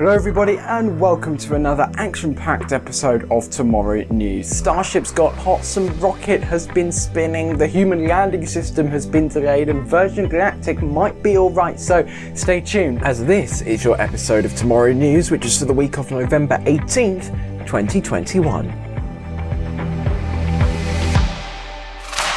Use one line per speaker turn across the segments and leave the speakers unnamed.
Hello everybody and welcome to another action-packed episode of Tomorrow News. Starship's got hot, some rocket has been spinning, the human landing system has been delayed and Virgin Galactic might be alright, so stay tuned as this is your episode of Tomorrow News which is for the week of November 18th, 2021.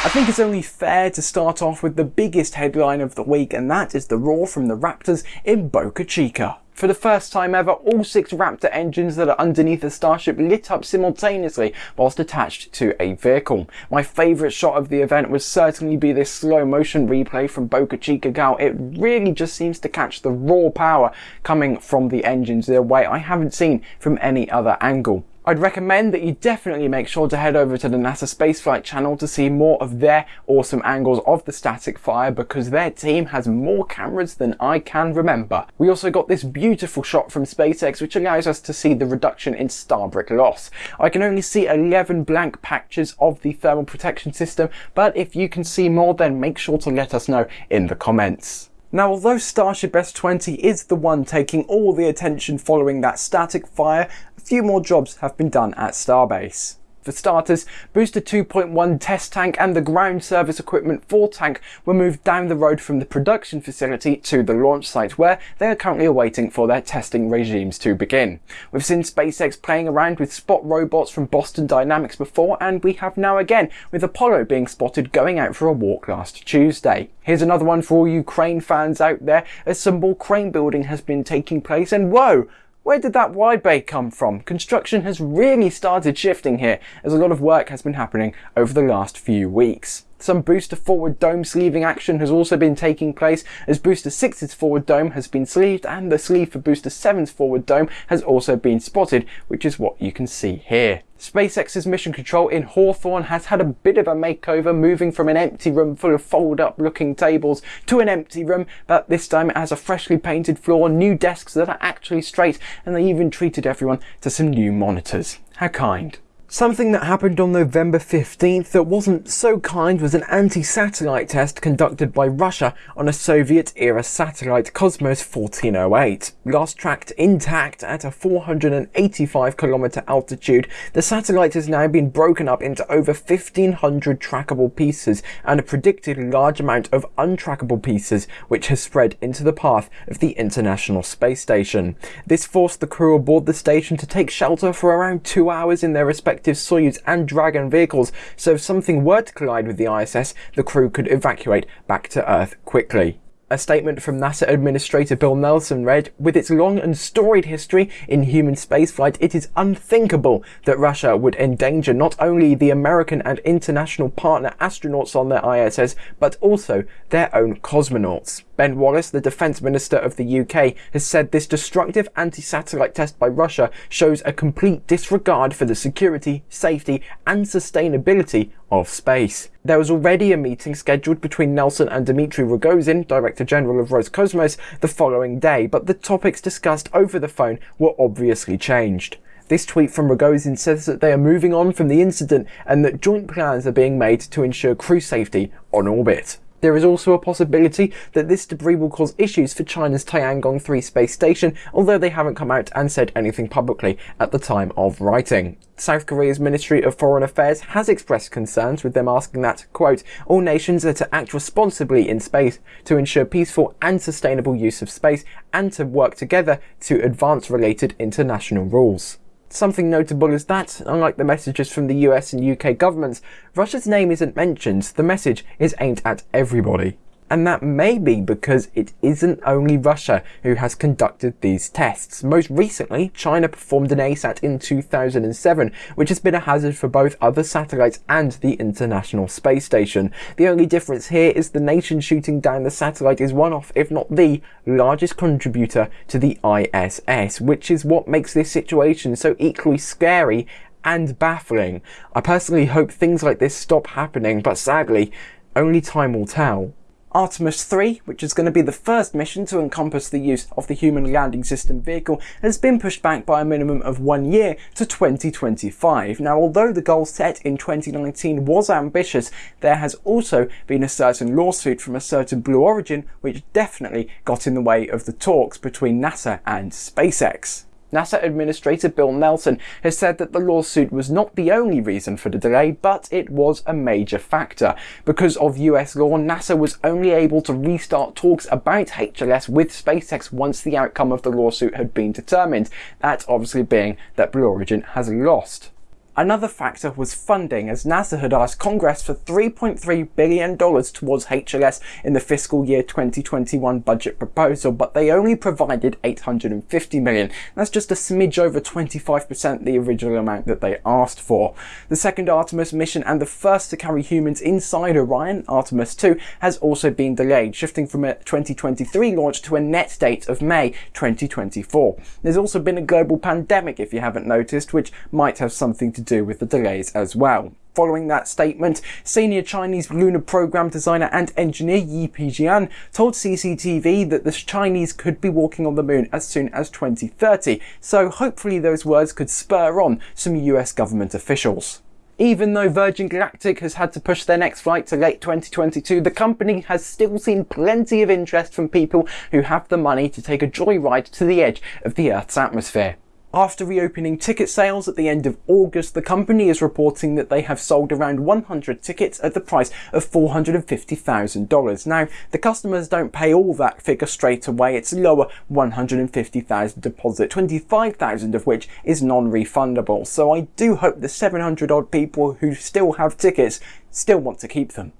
I think it's only fair to start off with the biggest headline of the week and that is the roar from the Raptors in Boca Chica. For the first time ever, all six Raptor engines that are underneath the Starship lit up simultaneously whilst attached to a vehicle. My favourite shot of the event would certainly be this slow motion replay from Boca Chica Gal. It really just seems to catch the raw power coming from the engines in a way I haven't seen from any other angle. I'd recommend that you definitely make sure to head over to the NASA Spaceflight channel to see more of their awesome angles of the static fire because their team has more cameras than I can remember. We also got this beautiful shot from SpaceX which allows us to see the reduction in starbrick loss. I can only see 11 blank patches of the thermal protection system but if you can see more then make sure to let us know in the comments. Now, although Starship S20 is the one taking all the attention following that static fire, few more jobs have been done at Starbase. For starters, Booster 2.1 test tank and the ground service equipment for tank were moved down the road from the production facility to the launch site where they are currently awaiting for their testing regimes to begin. We've seen SpaceX playing around with spot robots from Boston Dynamics before and we have now again with Apollo being spotted going out for a walk last Tuesday. Here's another one for all you crane fans out there as some more crane building has been taking place and whoa, where did that wide bay come from? Construction has really started shifting here as a lot of work has been happening over the last few weeks. Some booster forward dome sleeving action has also been taking place as booster 6's forward dome has been sleeved and the sleeve for booster 7's forward dome has also been spotted, which is what you can see here. SpaceX's mission control in Hawthorne has had a bit of a makeover, moving from an empty room full of fold-up looking tables to an empty room, but this time it has a freshly painted floor, new desks that are actually straight, and they even treated everyone to some new monitors. How kind. Something that happened on November 15th that wasn't so kind was an anti-satellite test conducted by Russia on a Soviet-era satellite Cosmos 1408. Last tracked intact at a 485 kilometer altitude, the satellite has now been broken up into over 1500 trackable pieces and a predicted large amount of untrackable pieces which has spread into the path of the International Space Station. This forced the crew aboard the station to take shelter for around two hours in their respective Soyuz and Dragon vehicles, so if something were to collide with the ISS, the crew could evacuate back to Earth quickly. A statement from NASA Administrator Bill Nelson read, With its long and storied history in human spaceflight, it is unthinkable that Russia would endanger not only the American and international partner astronauts on their ISS, but also their own cosmonauts. Ben Wallace, the Defence Minister of the UK, has said this destructive anti-satellite test by Russia shows a complete disregard for the security, safety and sustainability of space. There was already a meeting scheduled between Nelson and Dmitry Rogozin, Director General of Roscosmos, the following day, but the topics discussed over the phone were obviously changed. This tweet from Rogozin says that they are moving on from the incident and that joint plans are being made to ensure crew safety on orbit. There is also a possibility that this debris will cause issues for China's Tiangong 3 space station, although they haven't come out and said anything publicly at the time of writing. South Korea's Ministry of Foreign Affairs has expressed concerns with them asking that, quote, all nations are to act responsibly in space to ensure peaceful and sustainable use of space and to work together to advance related international rules. Something notable is that, unlike the messages from the US and UK governments, Russia's name isn't mentioned, the message is aimed at everybody. And that may be because it isn't only Russia who has conducted these tests. Most recently, China performed an ASAT in 2007, which has been a hazard for both other satellites and the International Space Station. The only difference here is the nation shooting down the satellite is one of, if not the, largest contributor to the ISS, which is what makes this situation so equally scary and baffling. I personally hope things like this stop happening, but sadly, only time will tell. Artemis 3, which is going to be the first mission to encompass the use of the Human Landing System vehicle, has been pushed back by a minimum of one year to 2025. Now, although the goal set in 2019 was ambitious, there has also been a certain lawsuit from a certain Blue Origin which definitely got in the way of the talks between NASA and SpaceX. NASA Administrator Bill Nelson has said that the lawsuit was not the only reason for the delay, but it was a major factor. Because of US law, NASA was only able to restart talks about HLS with SpaceX once the outcome of the lawsuit had been determined, that obviously being that Blue Origin has lost. Another factor was funding, as NASA had asked Congress for $3.3 billion towards HLS in the fiscal year 2021 budget proposal, but they only provided 850 million. That's just a smidge over 25% the original amount that they asked for. The second Artemis mission and the first to carry humans inside Orion, Artemis 2, has also been delayed, shifting from a 2023 launch to a net date of May 2024. There's also been a global pandemic, if you haven't noticed, which might have something to do with the delays as well. Following that statement, senior Chinese lunar program designer and engineer Ye Jian told CCTV that the Chinese could be walking on the moon as soon as 2030, so hopefully those words could spur on some US government officials. Even though Virgin Galactic has had to push their next flight to late 2022, the company has still seen plenty of interest from people who have the money to take a joyride to the edge of the Earth's atmosphere. After reopening ticket sales at the end of August, the company is reporting that they have sold around 100 tickets at the price of $450,000. Now, the customers don't pay all that figure straight away. It's lower 150,000 deposit, 25,000 of which is non-refundable. So I do hope the 700 odd people who still have tickets still want to keep them.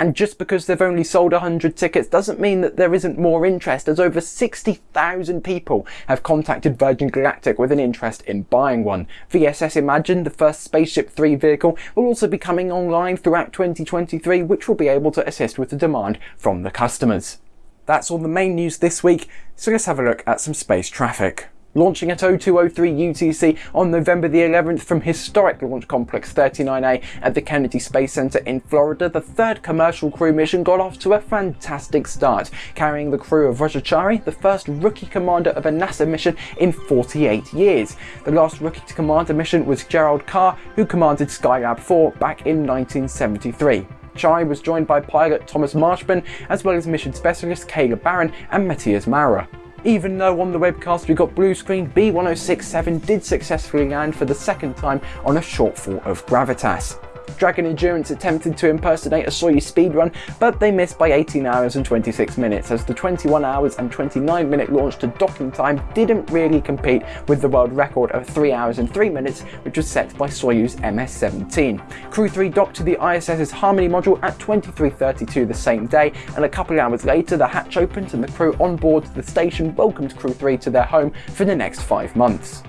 And just because they've only sold 100 tickets doesn't mean that there isn't more interest, as over 60,000 people have contacted Virgin Galactic with an interest in buying one. VSS Imagine, the first Spaceship 3 vehicle, will also be coming online throughout 2023, which will be able to assist with the demand from the customers. That's all the main news this week, so let's have a look at some space traffic launching at 0203 UTC on November the 11th from historic Launch Complex 39A at the Kennedy Space Center in Florida, the third commercial crew mission got off to a fantastic start, carrying the crew of Raja Chari, the first rookie commander of a NASA mission in 48 years. The last rookie to command a mission was Gerald Carr, who commanded Skylab 4 back in 1973. Chari was joined by pilot Thomas Marshburn, as well as mission specialist Kayla Barron and Matthias Maurer. Even though on the webcast we got blue screen, B1067 did successfully land for the second time on a shortfall of Gravitas. Dragon Endurance attempted to impersonate a Soyuz speedrun, but they missed by 18 hours and 26 minutes as the 21 hours and 29 minute launch to docking time didn't really compete with the world record of 3 hours and 3 minutes which was set by Soyuz MS-17. Crew 3 docked to the ISS's Harmony module at 23.32 the same day and a couple of hours later the hatch opened and the crew on board the station welcomed Crew 3 to their home for the next 5 months.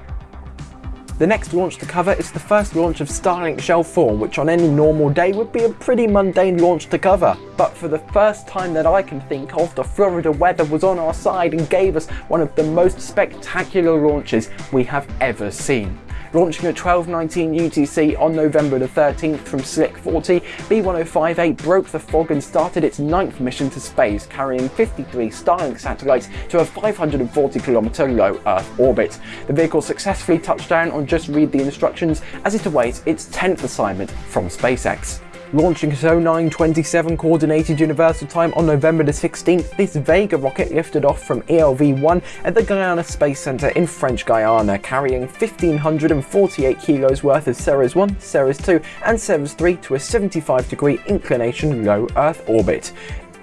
The next launch to cover is the first launch of Starlink Shell 4, which on any normal day would be a pretty mundane launch to cover. But for the first time that I can think of, the Florida weather was on our side and gave us one of the most spectacular launches we have ever seen. Launching at 12.19 UTC on November the 13th from Slick 40, B1058 broke the fog and started its ninth mission to space, carrying 53 Starlink satellites to a 540 kilometer low Earth orbit. The vehicle successfully touched down on Just Read the Instructions as it awaits its 10th assignment from SpaceX. Launching at 0927 Coordinated Universal Time on November the 16th, this Vega rocket lifted off from ELV-1 at the Guiana Space Center in French Guiana, carrying 1,548 kilos worth of Ceres 1, Ceres 2 and Ceres 3 to a 75 degree inclination low Earth orbit.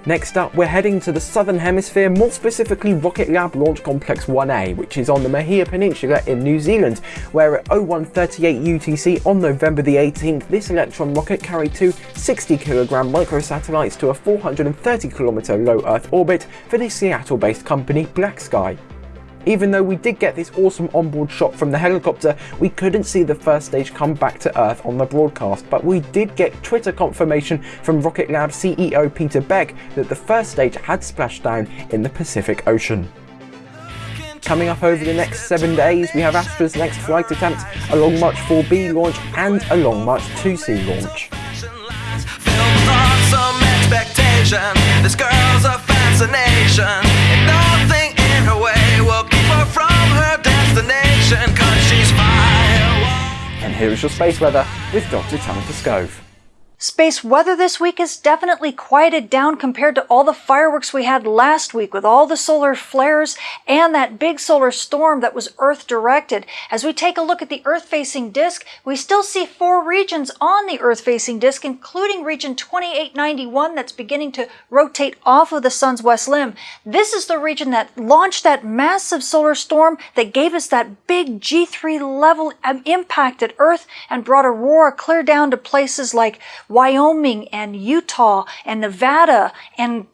Next up, we're heading to the Southern Hemisphere, more specifically Rocket Lab Launch Complex 1A, which is on the Mahia Peninsula in New Zealand, where at 0138 UTC on November the 18th, this Electron rocket carried two 60kg microsatellites to a 430km low Earth orbit for the Seattle-based company BlackSky. Even though we did get this awesome onboard shot from the helicopter, we couldn't see the first stage come back to Earth on the broadcast, but we did get Twitter confirmation from Rocket Lab CEO Peter Beck that the first stage had splashed down in the Pacific Ocean. Coming up over the next seven days, we have Astra's next flight attempt, a Long March 4B launch, and a Long March 2C launch.
This girl's a fascination, And
here is your space weather with Dr. Tamitha Skov.
Space weather this week is definitely quieted down compared to all the fireworks we had last week with all the solar flares and that big solar storm that was Earth directed. As we take a look at the Earth facing disk, we still see four regions on the Earth facing disk, including region 2891 that's beginning to rotate off of the sun's west limb. This is the region that launched that massive solar storm that gave us that big G3 level um, impact at Earth and brought aurora clear down to places like Wyoming and Utah and Nevada and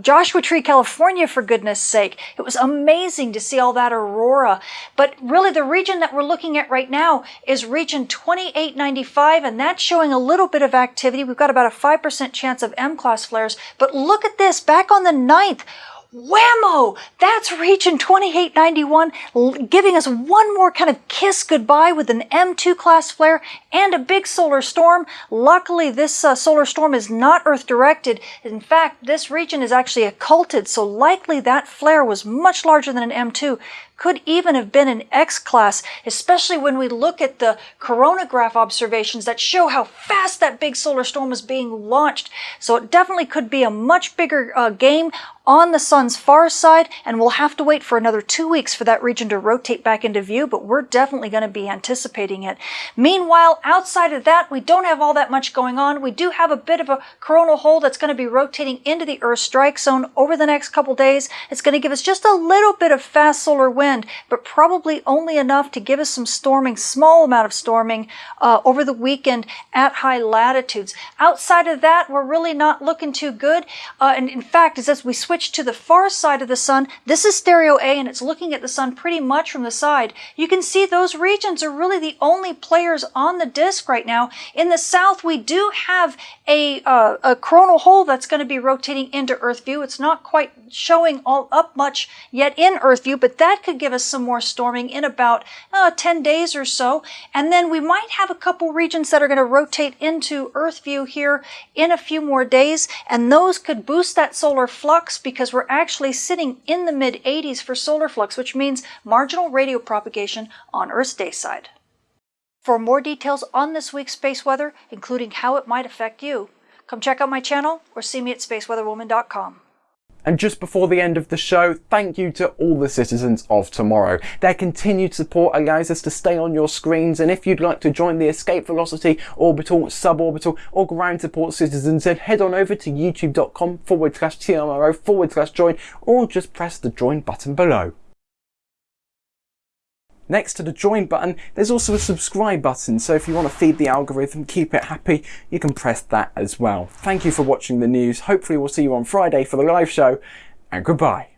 Joshua Tree, California, for goodness sake. It was amazing to see all that aurora. But really, the region that we're looking at right now is region 2895, and that's showing a little bit of activity. We've got about a 5% chance of M class flares. But look at this back on the 9th. Whammo! That's region 2891 giving us one more kind of kiss goodbye with an M2 class flare and a big solar storm. Luckily, this uh, solar storm is not Earth directed. In fact, this region is actually occulted, so likely that flare was much larger than an M2 could even have been an X class, especially when we look at the coronagraph observations that show how fast that big solar storm was being launched. So it definitely could be a much bigger uh, game on the sun's far side, and we'll have to wait for another two weeks for that region to rotate back into view, but we're definitely going to be anticipating it. Meanwhile, outside of that, we don't have all that much going on. We do have a bit of a coronal hole that's going to be rotating into the Earth strike zone over the next couple days. It's going to give us just a little bit of fast solar wind wind, but probably only enough to give us some storming, small amount of storming uh, over the weekend at high latitudes. Outside of that, we're really not looking too good. Uh, and in fact, as we switch to the far side of the sun, this is STEREO A and it's looking at the sun pretty much from the side. You can see those regions are really the only players on the disk right now. In the south, we do have a, uh, a coronal hole that's going to be rotating into Earth view. It's not quite showing all up much yet in Earth view, but that could could give us some more storming in about uh, 10 days or so. And then we might have a couple regions that are going to rotate into Earth view here in a few more days. And those could boost that solar flux because we're actually sitting in the mid 80s for solar flux, which means marginal radio propagation on Earth's day side. For more details on this week's space weather, including how it might affect you, come check out my channel or see me at spaceweatherwoman.com.
And just before the end of the show, thank you to all the citizens of tomorrow. Their continued support allows us to stay on your screens, and if you'd like to join the Escape Velocity, Orbital, Suborbital, or Ground Support citizens, then head on over to youtube.com forward slash TMRO forward slash join, or just press the join button below. Next to the join button, there's also a subscribe button, so if you want to feed the algorithm, keep it happy, you can press that as well. Thank you for watching the news. Hopefully we'll see you on Friday for the live show, and goodbye.